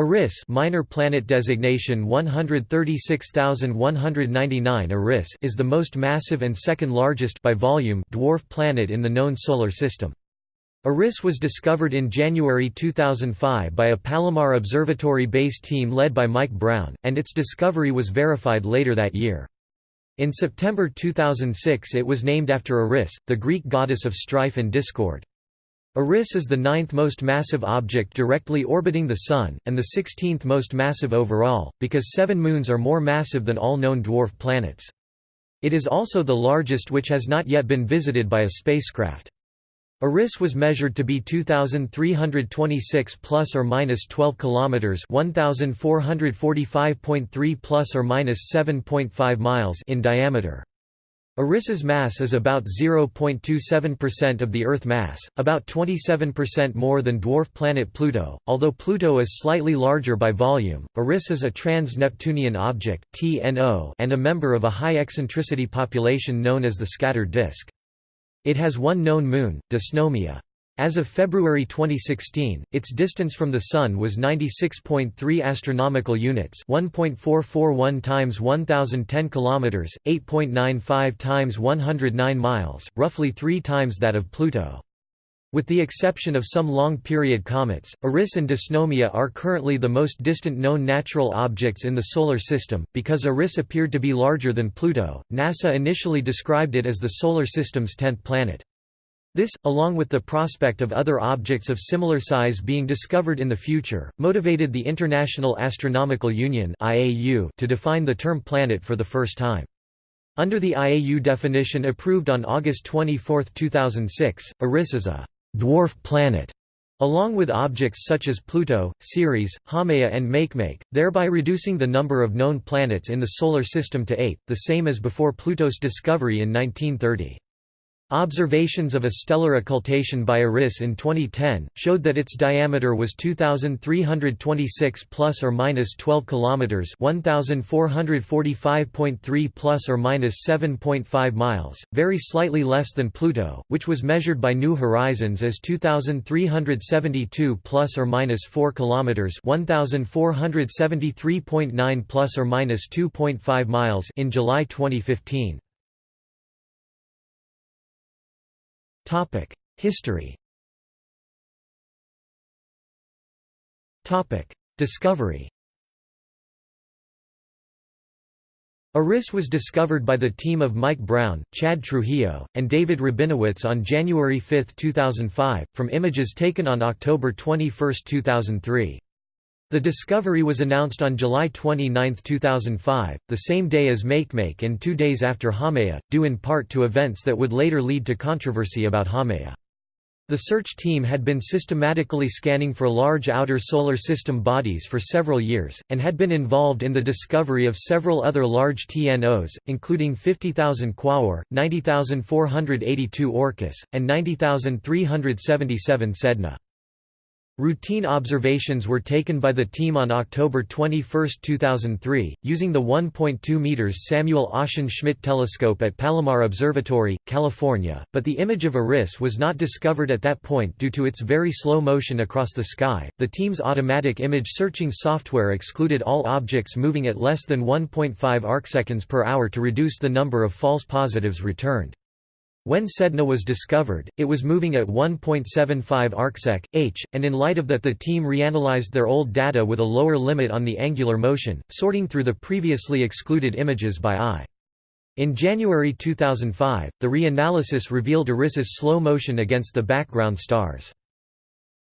Eris minor planet designation 136199 Eris is the most massive and second largest by volume dwarf planet in the known solar system. Eris was discovered in January 2005 by a Palomar Observatory-based team led by Mike Brown, and its discovery was verified later that year. In September 2006 it was named after Eris, the Greek goddess of strife and discord. Eris is the ninth most massive object directly orbiting the Sun, and the sixteenth most massive overall, because seven moons are more massive than all known dwarf planets. It is also the largest which has not yet been visited by a spacecraft. Eris was measured to be 2326 plus or minus 12 kilometers, 1445.3 plus or minus 7.5 miles in diameter. Eris's mass is about 0.27% of the Earth mass, about 27% more than dwarf planet Pluto, although Pluto is slightly larger by volume. Eris is a trans-Neptunian object (TNO) and a member of a high eccentricity population known as the scattered disk. It has one known moon, Dysnomia. As of February 2016, its distance from the Sun was 96.3 astronomical units, 1.441 times 1010 kilometers, 8.95 times 109 miles, roughly 3 times that of Pluto. With the exception of some long-period comets, Eris and Dysnomia are currently the most distant known natural objects in the Solar System. Because Eris appeared to be larger than Pluto, NASA initially described it as the Solar System's tenth planet. This, along with the prospect of other objects of similar size being discovered in the future, motivated the International Astronomical Union to define the term planet for the first time. Under the IAU definition approved on August 24, 2006, Eris is a «dwarf planet» along with objects such as Pluto, Ceres, Haumea and Makemake, thereby reducing the number of known planets in the Solar System to eight, the same as before Pluto's discovery in 1930. Observations of a stellar occultation by Eris in 2010 showed that its diameter was 2326 plus or minus 12 kilometers, 1445.3 plus or minus 7.5 miles, very slightly less than Pluto, which was measured by New Horizons as 2372 plus or minus 4 kilometers, 1473.9 plus or minus 2.5 miles in July 2015. History. Discovery. Eris was discovered by the team of Mike Brown, Chad Trujillo, and David Rabinowitz on January 5, 2005, from images taken on October 21, 2003. The discovery was announced on July 29, 2005, the same day as Makemake and two days after Haumea, due in part to events that would later lead to controversy about Haumea. The search team had been systematically scanning for large outer solar system bodies for several years, and had been involved in the discovery of several other large TNOs, including 50,000 Quaoar, 90,482 Orcus, and 90,377 Sedna. Routine observations were taken by the team on October 21, 2003, using the 1.2 meters Samuel Oschin Schmidt telescope at Palomar Observatory, California, but the image of Eris was not discovered at that point due to its very slow motion across the sky. The team's automatic image searching software excluded all objects moving at less than 1.5 arcseconds per hour to reduce the number of false positives returned. When Sedna was discovered, it was moving at 1.75 arcsec, h, and in light of that the team reanalyzed their old data with a lower limit on the angular motion, sorting through the previously excluded images by eye. In January 2005, the reanalysis revealed Eris's slow motion against the background stars.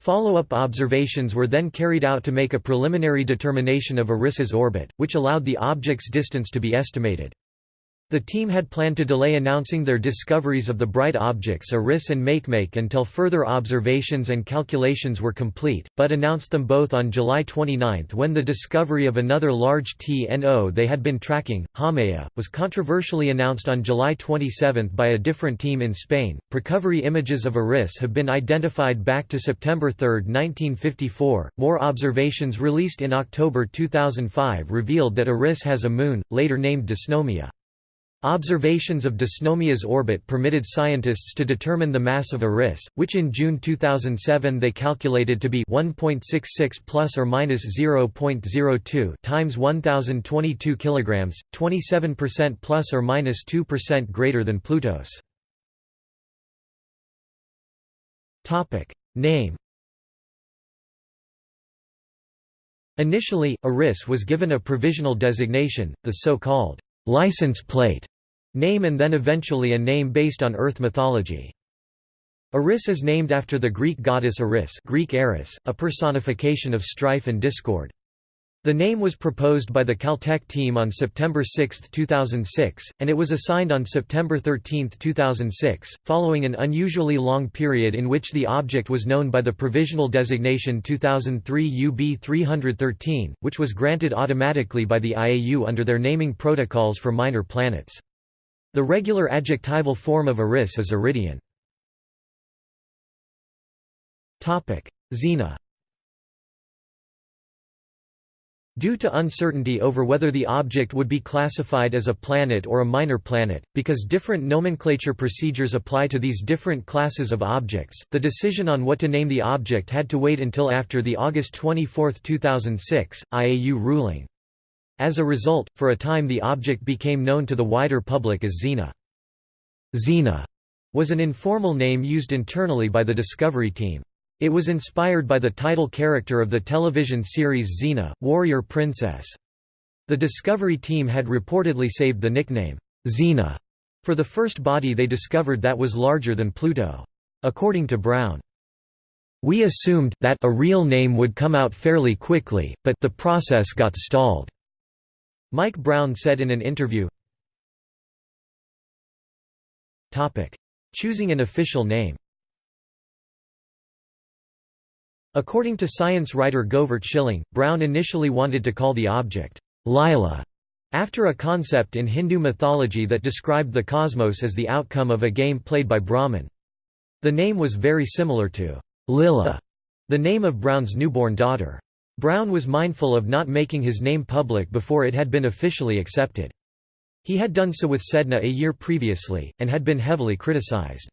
Follow-up observations were then carried out to make a preliminary determination of Eris's orbit, which allowed the object's distance to be estimated. The team had planned to delay announcing their discoveries of the bright objects Eris and Makemake until further observations and calculations were complete, but announced them both on July 29 when the discovery of another large TNO they had been tracking, Haumea, was controversially announced on July 27 by a different team in Spain. Precovery images of Eris have been identified back to September 3, 1954. More observations released in October 2005 revealed that Eris has a moon, later named Dysnomia. Observations of Dysnomia's orbit permitted scientists to determine the mass of Eris, which in June 2007 they calculated to be 1.66 plus or minus 0.02 times 1022 kilograms, 27% plus or minus 2% greater than Pluto's. Topic: Name Initially, Eris was given a provisional designation, the so-called license plate name and then eventually a name based on Earth mythology. Eris is named after the Greek goddess Eris, Greek Eris a personification of strife and discord. The name was proposed by the Caltech team on September 6, 2006, and it was assigned on September 13, 2006, following an unusually long period in which the object was known by the provisional designation 2003 UB 313, which was granted automatically by the IAU under their naming protocols for minor planets. The regular adjectival form of Eris is Eridian. Xena Due to uncertainty over whether the object would be classified as a planet or a minor planet, because different nomenclature procedures apply to these different classes of objects, the decision on what to name the object had to wait until after the August 24, 2006, IAU ruling. As a result, for a time the object became known to the wider public as Xena. Xena was an informal name used internally by the Discovery team. It was inspired by the title character of the television series Xena, Warrior Princess. The Discovery team had reportedly saved the nickname, Xena, for the first body they discovered that was larger than Pluto. According to Brown, we assumed that a real name would come out fairly quickly, but the process got stalled. Mike Brown said in an interview, Choosing an official name According to science writer Govert Schilling, Brown initially wanted to call the object, Lila, after a concept in Hindu mythology that described the cosmos as the outcome of a game played by Brahman. The name was very similar to Lilah, the name of Brown's newborn daughter. Brown was mindful of not making his name public before it had been officially accepted. He had done so with Sedna a year previously, and had been heavily criticized.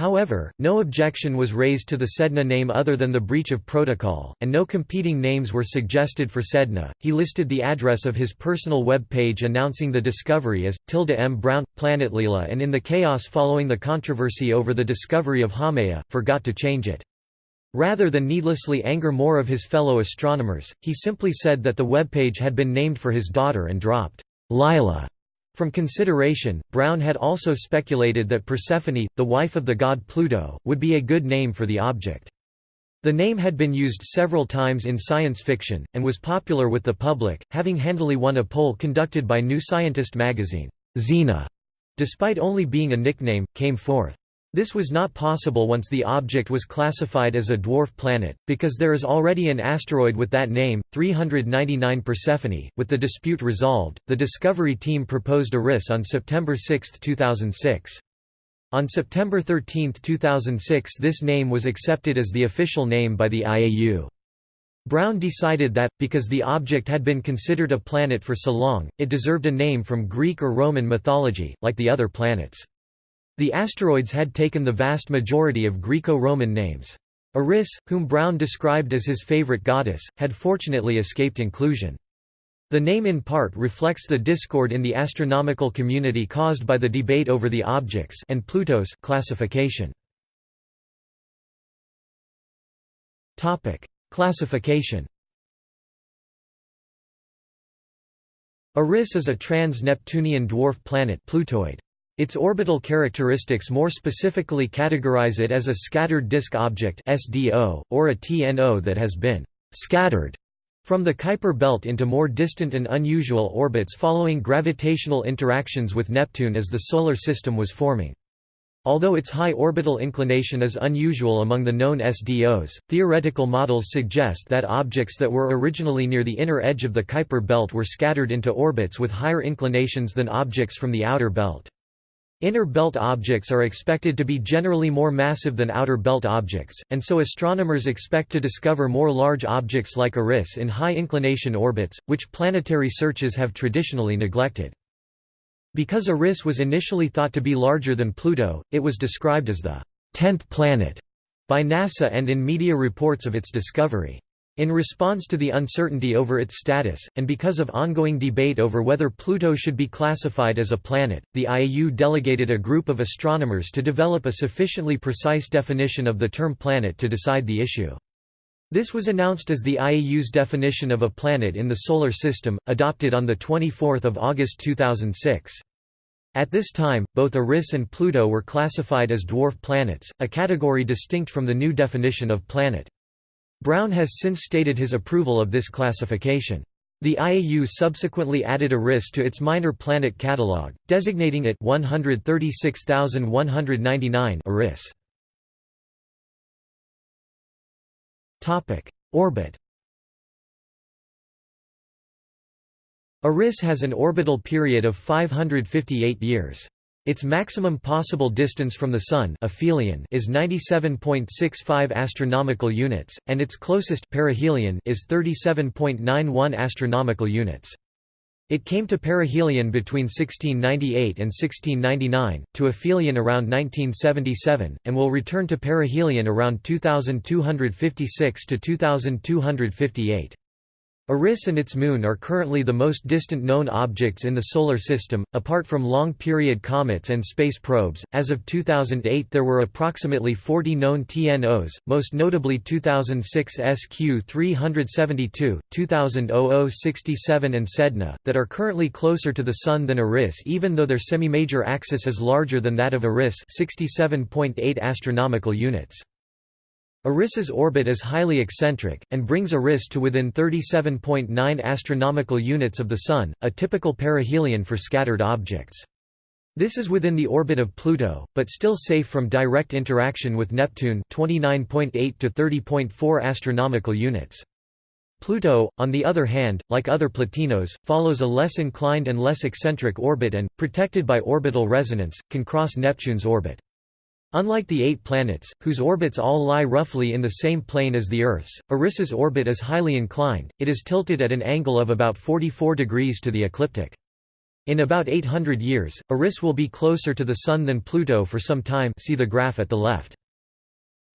However, no objection was raised to the Sedna name other than the breach of protocol, and no competing names were suggested for Sedna. He listed the address of his personal web page announcing the discovery as tilde m brown planet Lila, and in the chaos following the controversy over the discovery of Haumea, forgot to change it. Rather than needlessly anger more of his fellow astronomers, he simply said that the web page had been named for his daughter and dropped Lila from consideration, Brown had also speculated that Persephone, the wife of the god Pluto, would be a good name for the object. The name had been used several times in science fiction, and was popular with the public, having handily won a poll conducted by New Scientist magazine. Xena, despite only being a nickname, came fourth. This was not possible once the object was classified as a dwarf planet, because there is already an asteroid with that name, 399 Persephone. With the dispute resolved, the Discovery team proposed Eris on September 6, 2006. On September 13, 2006 this name was accepted as the official name by the IAU. Brown decided that, because the object had been considered a planet for so long, it deserved a name from Greek or Roman mythology, like the other planets. The asteroids had taken the vast majority of Greco-Roman names. Eris, whom Brown described as his favorite goddess, had fortunately escaped inclusion. The name in part reflects the discord in the astronomical community caused by the debate over the objects and Pluto's classification. Topic: Classification. Eris is a trans-Neptunian dwarf planet Plutoid. Its orbital characteristics more specifically categorize it as a scattered disk object SDO, or a TNO that has been «scattered» from the Kuiper belt into more distant and unusual orbits following gravitational interactions with Neptune as the Solar System was forming. Although its high orbital inclination is unusual among the known SDOs, theoretical models suggest that objects that were originally near the inner edge of the Kuiper belt were scattered into orbits with higher inclinations than objects from the outer belt. Inner belt objects are expected to be generally more massive than outer belt objects, and so astronomers expect to discover more large objects like Eris in high inclination orbits, which planetary searches have traditionally neglected. Because Eris was initially thought to be larger than Pluto, it was described as the tenth planet by NASA and in media reports of its discovery. In response to the uncertainty over its status, and because of ongoing debate over whether Pluto should be classified as a planet, the IAU delegated a group of astronomers to develop a sufficiently precise definition of the term planet to decide the issue. This was announced as the IAU's definition of a planet in the Solar System, adopted on 24 August 2006. At this time, both Eris and Pluto were classified as dwarf planets, a category distinct from the new definition of planet. Brown has since stated his approval of this classification. The IAU subsequently added Eris to its minor planet catalog, designating it 136199 Eris. Topic: Orbit. Eris has an orbital period of 558 years. Its maximum possible distance from the Sun aphelion is 97.65 astronomical units, and its closest perihelion is 37.91 astronomical units. It came to perihelion between 1698 and 1699, to aphelion around 1977, and will return to perihelion around 2256 to 2258. Eris and its moon are currently the most distant known objects in the Solar System, apart from long period comets and space probes. As of 2008, there were approximately 40 known TNOs, most notably 2006 SQ 372, 2000 0067, and Sedna, that are currently closer to the Sun than Eris even though their semi-major axis is larger than that of Eris 67.8 astronomical units. Eris's orbit is highly eccentric, and brings Eris to within 37.9 astronomical units of the Sun, a typical perihelion for scattered objects. This is within the orbit of Pluto, but still safe from direct interaction with Neptune 29.8 to 30.4 astronomical units. Pluto, on the other hand, like other plutinos, follows a less inclined and less eccentric orbit and, protected by orbital resonance, can cross Neptune's orbit. Unlike the eight planets, whose orbits all lie roughly in the same plane as the Earth's, Eris's orbit is highly inclined, it is tilted at an angle of about 44 degrees to the ecliptic. In about 800 years, Eris will be closer to the Sun than Pluto for some time see the graph at the left.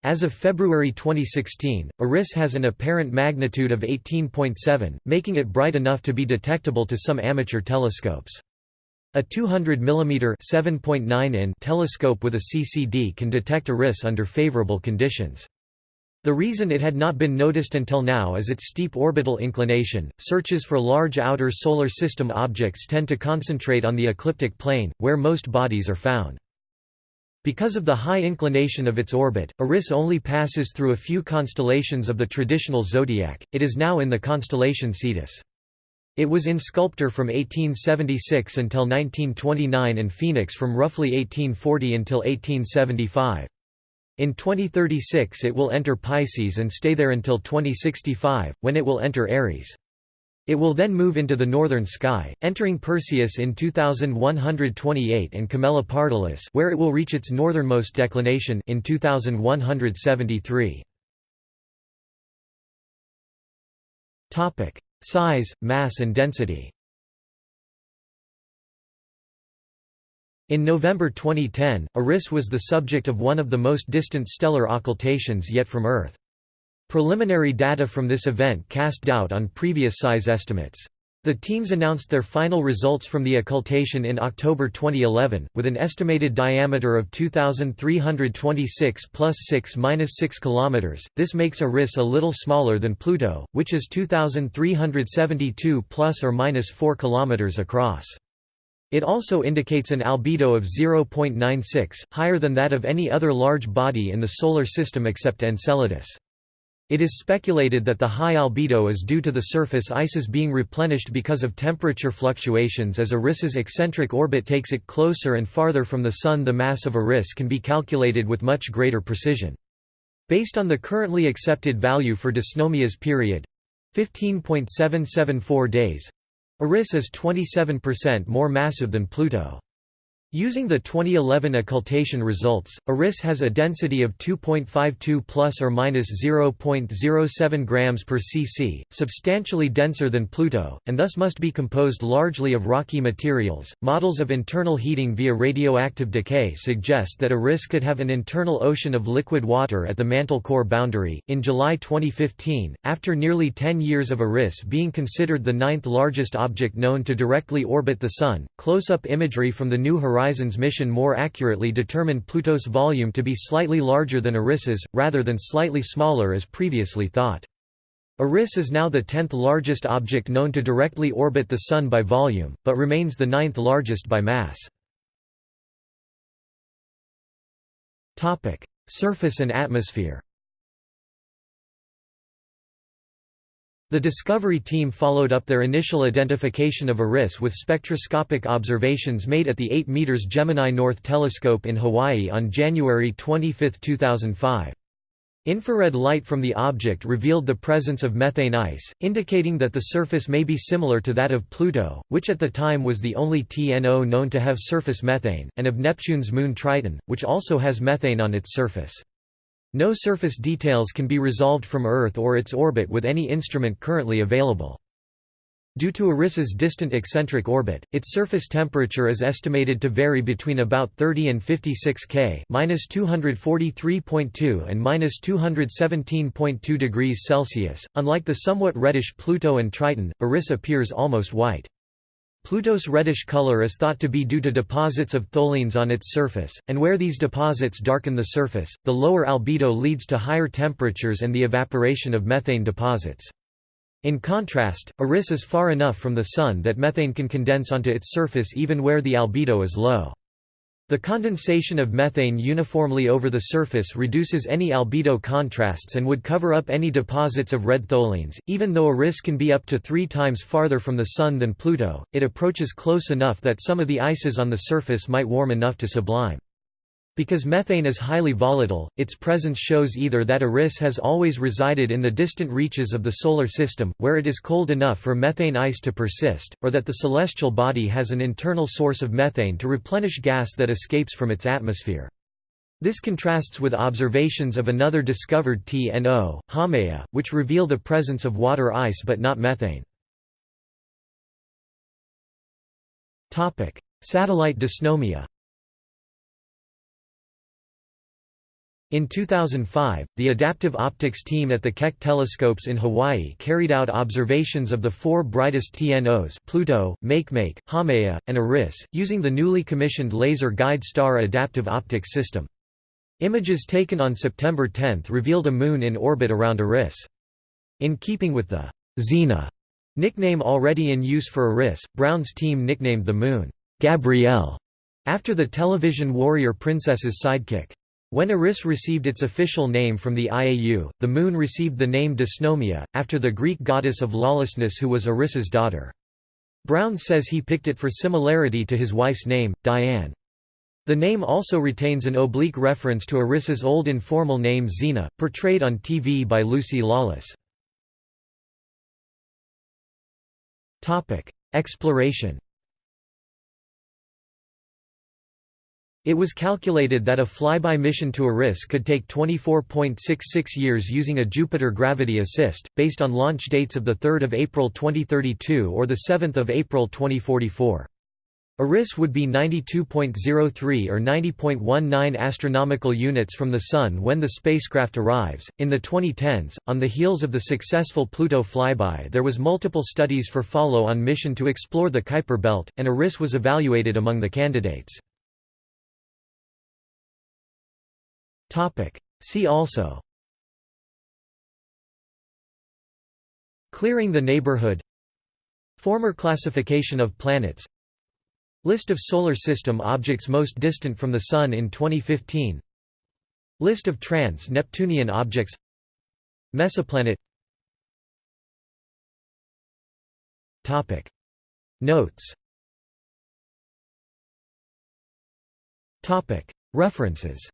As of February 2016, Eris has an apparent magnitude of 18.7, making it bright enough to be detectable to some amateur telescopes. A 200 mm (7.9 in) telescope with a CCD can detect Eris under favorable conditions. The reason it had not been noticed until now is its steep orbital inclination. Searches for large outer solar system objects tend to concentrate on the ecliptic plane, where most bodies are found. Because of the high inclination of its orbit, Eris only passes through a few constellations of the traditional zodiac. It is now in the constellation Cetus. It was in Sculptor from 1876 until 1929 and Phoenix from roughly 1840 until 1875. In 2036 it will enter Pisces and stay there until 2065, when it will enter Aries. It will then move into the northern sky, entering Perseus in 2128 and Camelopardalis where it will reach its northernmost declination in 2173. Topic: Size, mass and density In November 2010, Eris was the subject of one of the most distant stellar occultations yet from Earth. Preliminary data from this event cast doubt on previous size estimates. The teams announced their final results from the occultation in October 2011, with an estimated diameter of 2,326 plus 6 minus 6 km. This makes Eris a little smaller than Pluto, which is 2,372 plus or minus 4 km across. It also indicates an albedo of 0.96, higher than that of any other large body in the Solar System except Enceladus. It is speculated that the high albedo is due to the surface ices being replenished because of temperature fluctuations as Eris's eccentric orbit takes it closer and farther from the Sun the mass of Eris can be calculated with much greater precision. Based on the currently accepted value for Dysnomia's period—15.774 days—Eris is 27% more massive than Pluto. Using the 2011 occultation results, Eris has a density of 2.52 plus or minus 0.07 grams per cc, substantially denser than Pluto, and thus must be composed largely of rocky materials. Models of internal heating via radioactive decay suggest that Eris could have an internal ocean of liquid water at the mantle core boundary. In July 2015, after nearly 10 years of Eris being considered the ninth largest object known to directly orbit the Sun, close-up imagery from the New Horizons Horizons mission more accurately determined Pluto's volume to be slightly larger than Eris's, rather than slightly smaller as previously thought. Eris is now the tenth largest object known to directly orbit the Sun by volume, but remains the ninth largest by mass. Surface and atmosphere The Discovery team followed up their initial identification of Eris with spectroscopic observations made at the 8 m Gemini North Telescope in Hawaii on January 25, 2005. Infrared light from the object revealed the presence of methane ice, indicating that the surface may be similar to that of Pluto, which at the time was the only TNO known to have surface methane, and of Neptune's moon Triton, which also has methane on its surface. No surface details can be resolved from Earth or its orbit with any instrument currently available. Due to Eris's distant eccentric orbit, its surface temperature is estimated to vary between about 30 and 56 K (-243.2 and -217.2 degrees Celsius). Unlike the somewhat reddish Pluto and Triton, Eris appears almost white. Pluto's reddish color is thought to be due to deposits of tholins on its surface, and where these deposits darken the surface, the lower albedo leads to higher temperatures and the evaporation of methane deposits. In contrast, Eris is far enough from the Sun that methane can condense onto its surface even where the albedo is low. The condensation of methane uniformly over the surface reduces any albedo contrasts and would cover up any deposits of red tholins. Even though Eris can be up to three times farther from the Sun than Pluto, it approaches close enough that some of the ices on the surface might warm enough to sublime. Because methane is highly volatile, its presence shows either that Eris has always resided in the distant reaches of the Solar System, where it is cold enough for methane ice to persist, or that the celestial body has an internal source of methane to replenish gas that escapes from its atmosphere. This contrasts with observations of another discovered TNO, Haumea, which reveal the presence of water ice but not methane. Satellite dysnomia In 2005, the adaptive optics team at the Keck telescopes in Hawaii carried out observations of the four brightest TNOs Pluto, Makemake, Haumea, and Eris, using the newly commissioned Laser Guide Star adaptive optics system. Images taken on September 10 revealed a moon in orbit around Eris. In keeping with the Xena nickname already in use for Eris, Brown's team nicknamed the moon Gabrielle after the television warrior princess's sidekick. When Eris received its official name from the IAU, the moon received the name Dysnomia, after the Greek goddess of lawlessness who was Eris's daughter. Brown says he picked it for similarity to his wife's name, Diane. The name also retains an oblique reference to Eris's old informal name Xena, portrayed on TV by Lucy Lawless. Exploration It was calculated that a flyby mission to Eris could take 24.66 years using a Jupiter gravity assist, based on launch dates of 3 April 2032 or 7 April 2044. Eris would be 92.03 or 90.19 astronomical units from the Sun when the spacecraft arrives. In the 2010s, on the heels of the successful Pluto flyby, there was multiple studies for follow-on mission to explore the Kuiper belt, and Eris was evaluated among the candidates. See also. Clearing the neighborhood. Former classification of planets. List of Solar System objects most distant from the Sun in 2015 List of trans-Neptunian objects. Mesoplanet. Topic. Notes. Topic. References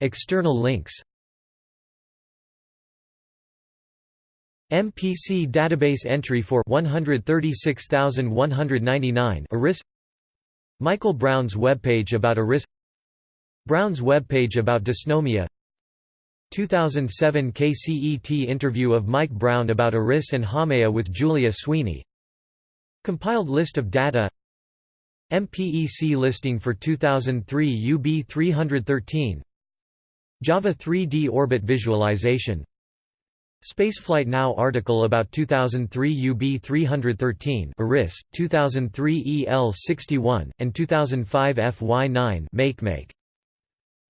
External links MPC database entry for 136199 Eris Michael Brown's webpage about Eris Brown's webpage about dysnomia 2007 KCET interview of Mike Brown about Eris and Haumea with Julia Sweeney Compiled list of data MPEC listing for 2003 UB 313 Java 3D orbit visualization. Spaceflight Now article about 2003 UB 313 Eris, 2003 EL 61, and 2005 FY9 MakeMake.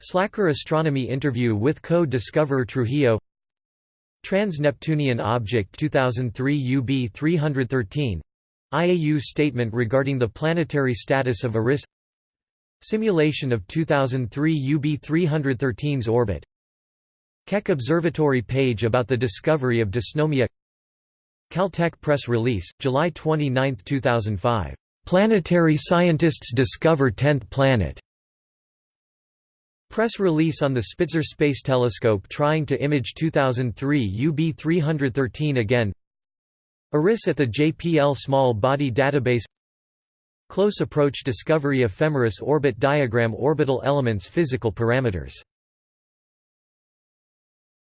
Slacker astronomy interview with co-discoverer Trujillo. Trans-Neptunian Object 2003 UB 313 IAU statement regarding the planetary status of Eris. Simulation of 2003 UB 313's orbit. Keck Observatory page about the discovery of dysnomia. Caltech press release, July 29, 2005. "'Planetary scientists discover 10th planet' Press release on the Spitzer Space Telescope trying to image 2003 UB 313 again Eris at the JPL Small Body Database. Close Approach Discovery Ephemeris Orbit Diagram Orbital Elements Physical Parameters